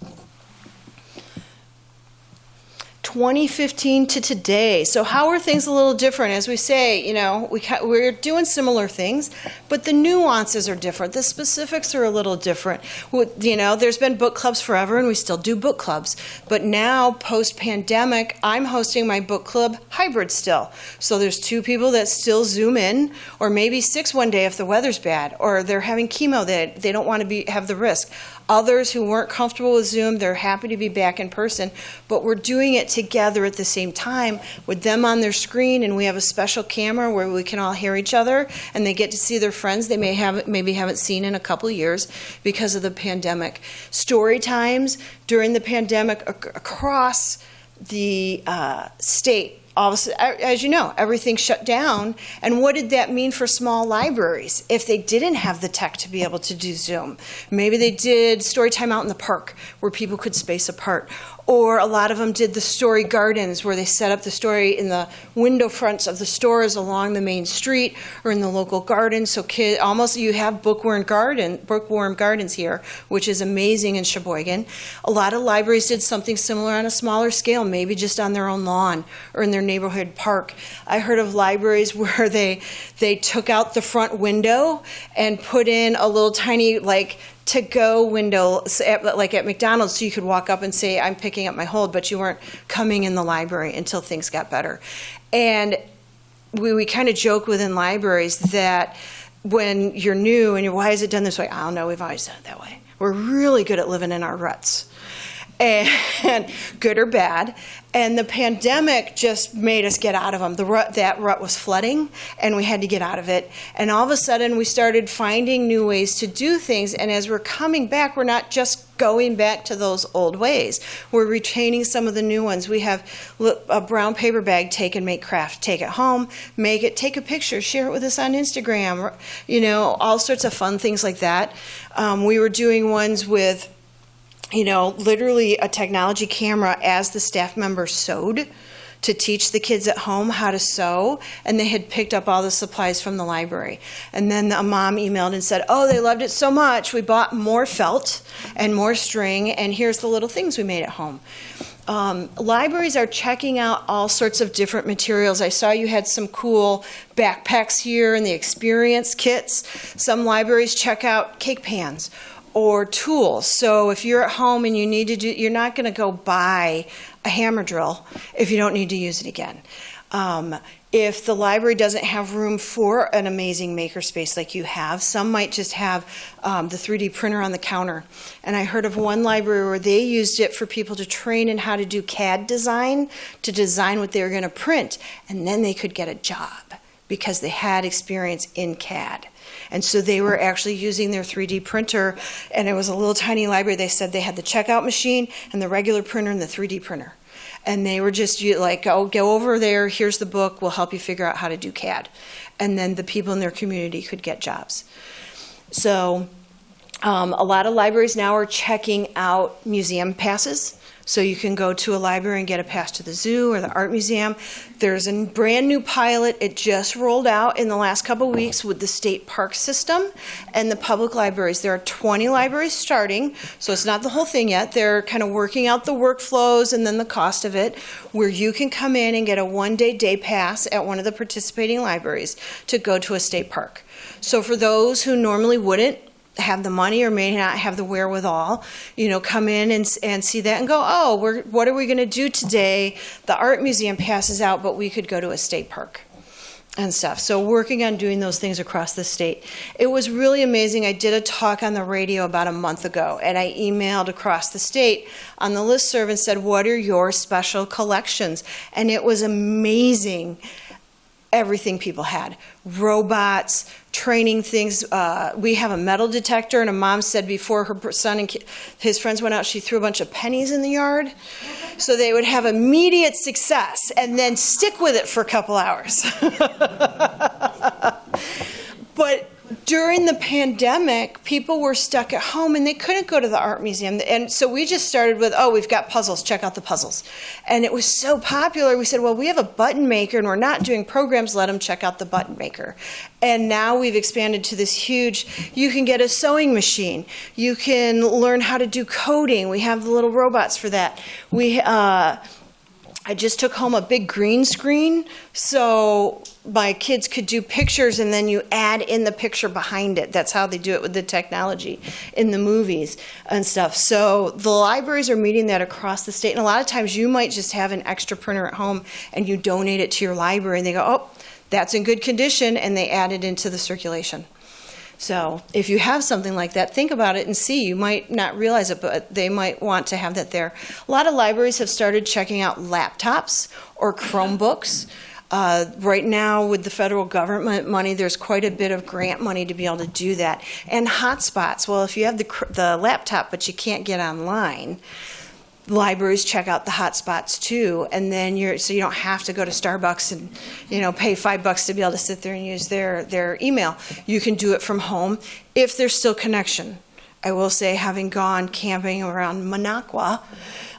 2015 to today. So how are things a little different? As we say, you know, we we're doing similar things, but the nuances are different. The specifics are a little different. You know, there's been book clubs forever, and we still do book clubs. But now, post-pandemic, I'm hosting my book club hybrid still. So there's two people that still Zoom in, or maybe six one day if the weather's bad, or they're having chemo that they don't want to be have the risk. Others who weren't comfortable with Zoom, they're happy to be back in person, but we're doing it together at the same time with them on their screen, and we have a special camera where we can all hear each other, and they get to see their friends they may have maybe haven't seen in a couple years because of the pandemic. Story times during the pandemic across the uh, state all of a sudden, as you know, everything shut down. And what did that mean for small libraries if they didn't have the tech to be able to do Zoom? Maybe they did story time out in the park where people could space apart, or a lot of them did the story gardens where they set up the story in the window fronts of the stores along the main street or in the local gardens. So kid, almost you have bookworm garden, bookworm gardens here, which is amazing in Sheboygan. A lot of libraries did something similar on a smaller scale, maybe just on their own lawn or in their neighborhood park. I heard of libraries [LAUGHS] where they they took out the front window and put in a little tiny like to go window like at McDonald's so you could walk up and say I'm picking up my hold but you weren't coming in the library until things got better. And we, we kind of joke within libraries that when you're new and you're why is it done this way? I don't know, we've always done it that way. We're really good at living in our ruts. And [LAUGHS] good or bad. And the pandemic just made us get out of them. The rut, that rut was flooding, and we had to get out of it. And all of a sudden, we started finding new ways to do things. And as we're coming back, we're not just going back to those old ways. We're retaining some of the new ones. We have a brown paper bag, take and make craft. Take it home, make it, take a picture, share it with us on Instagram. You know, all sorts of fun things like that. Um, we were doing ones with you know, literally a technology camera as the staff member sewed to teach the kids at home how to sew, and they had picked up all the supplies from the library. And then a mom emailed and said, Oh, they loved it so much, we bought more felt and more string, and here's the little things we made at home. Um, libraries are checking out all sorts of different materials. I saw you had some cool backpacks here and the experience kits. Some libraries check out cake pans or tools. So if you're at home and you need to do, you're not going to go buy a hammer drill if you don't need to use it again. Um, if the library doesn't have room for an amazing makerspace like you have, some might just have um, the 3D printer on the counter. And I heard of one library where they used it for people to train in how to do CAD design, to design what they were going to print, and then they could get a job because they had experience in CAD. And so they were actually using their 3D printer, and it was a little tiny library. They said they had the checkout machine and the regular printer and the 3D printer. And they were just like, oh, go over there, here's the book, we'll help you figure out how to do CAD. And then the people in their community could get jobs. So um, a lot of libraries now are checking out museum passes. So you can go to a library and get a pass to the zoo or the art museum. There's a brand new pilot. It just rolled out in the last couple weeks with the state park system and the public libraries. There are 20 libraries starting, so it's not the whole thing yet. They're kind of working out the workflows and then the cost of it, where you can come in and get a one day day pass at one of the participating libraries to go to a state park. So for those who normally wouldn't, have the money or may not have the wherewithal, you know, come in and, and see that and go, oh, we're, what are we going to do today? The art museum passes out, but we could go to a state park and stuff. So working on doing those things across the state. It was really amazing. I did a talk on the radio about a month ago and I emailed across the state on the listserv and said, what are your special collections? And it was amazing everything people had robots training things. Uh, we have a metal detector and a mom said before her son and his friends went out she threw a bunch of pennies in the yard. So they would have immediate success and then stick with it for a couple hours. [LAUGHS] But during the pandemic, people were stuck at home and they couldn't go to the art museum. And so we just started with, oh, we've got puzzles, check out the puzzles. And it was so popular, we said, well, we have a button maker and we're not doing programs, let them check out the button maker. And now we've expanded to this huge, you can get a sewing machine, you can learn how to do coding. We have the little robots for that. We, uh, I just took home a big green screen so my kids could do pictures and then you add in the picture behind it. That's how they do it with the technology in the movies and stuff. So the libraries are meeting that across the state. And a lot of times you might just have an extra printer at home and you donate it to your library and they go, oh, that's in good condition, and they add it into the circulation. So if you have something like that, think about it and see. You might not realize it, but they might want to have that there. A lot of libraries have started checking out laptops or Chromebooks. Uh, right now, with the federal government money, there's quite a bit of grant money to be able to do that. And hotspots. Well, if you have the, the laptop but you can't get online, libraries check out the hotspots too, and then you're so you don't have to go to Starbucks and you know pay five bucks to be able to sit there and use their their email. You can do it from home if there's still connection. I will say, having gone camping around Minocqua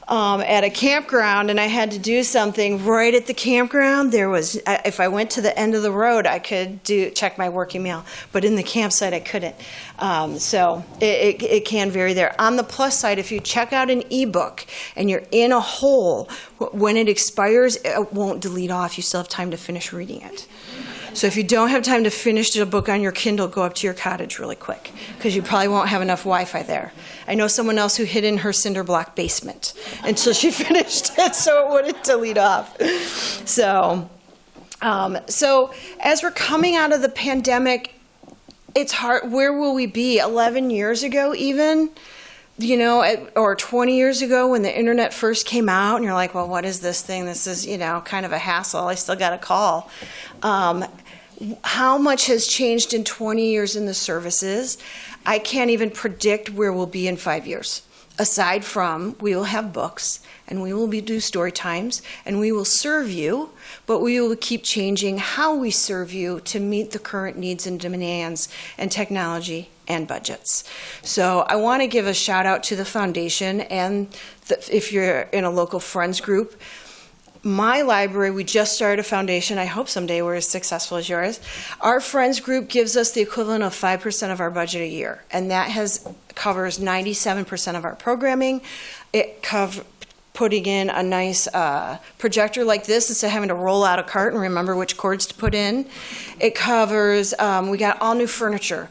um, at a campground, and I had to do something right at the campground. There was, if I went to the end of the road, I could do check my work email, but in the campsite, I couldn't. Um, so it, it, it can vary there. On the plus side, if you check out an ebook and you're in a hole, when it expires, it won't delete off. You still have time to finish reading it. So if you don't have time to finish the book on your Kindle, go up to your cottage really quick because you probably won't have enough Wi-Fi there. I know someone else who hid in her cinder block basement [LAUGHS] until she [LAUGHS] finished it, so it wouldn't delete off. So, um, so as we're coming out of the pandemic, it's hard. Where will we be? Eleven years ago, even you know, or 20 years ago when the internet first came out, and you're like, well, what is this thing? This is, you know, kind of a hassle. I still got a call. Um, how much has changed in 20 years in the services? I can't even predict where we'll be in five years. Aside from, we will have books and we will be, do story times and we will serve you, but we will keep changing how we serve you to meet the current needs and demands and technology and budgets. So I want to give a shout out to the foundation and the, if you're in a local friends group, my library, we just started a foundation. I hope someday we're as successful as yours. Our friends group gives us the equivalent of 5% of our budget a year, and that has covers 97% of our programming. It covers putting in a nice uh, projector like this instead of having to roll out a cart and remember which cords to put in. It covers, um, we got all new furniture.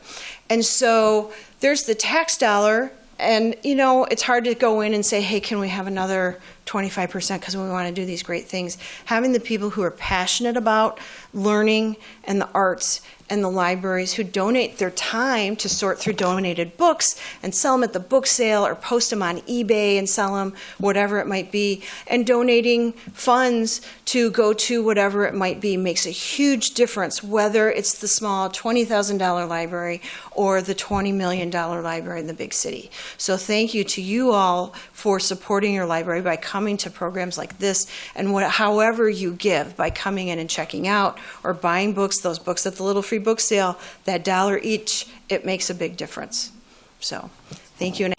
And so there's the tax dollar and you know it's hard to go in and say hey can we have another 25% because we want to do these great things. Having the people who are passionate about learning and the arts and the libraries who donate their time to sort through donated books and sell them at the book sale or post them on ebay and sell them whatever it might be and donating funds to go to whatever it might be makes a huge difference whether it's the small $20000 library or the $20 million library in the big city. So thank you to you all for supporting your library by coming to programs like this and what, however you give by coming in and checking out or buying books, those books at the Little Free Book Sale, that dollar each, it makes a big difference. So, thank you.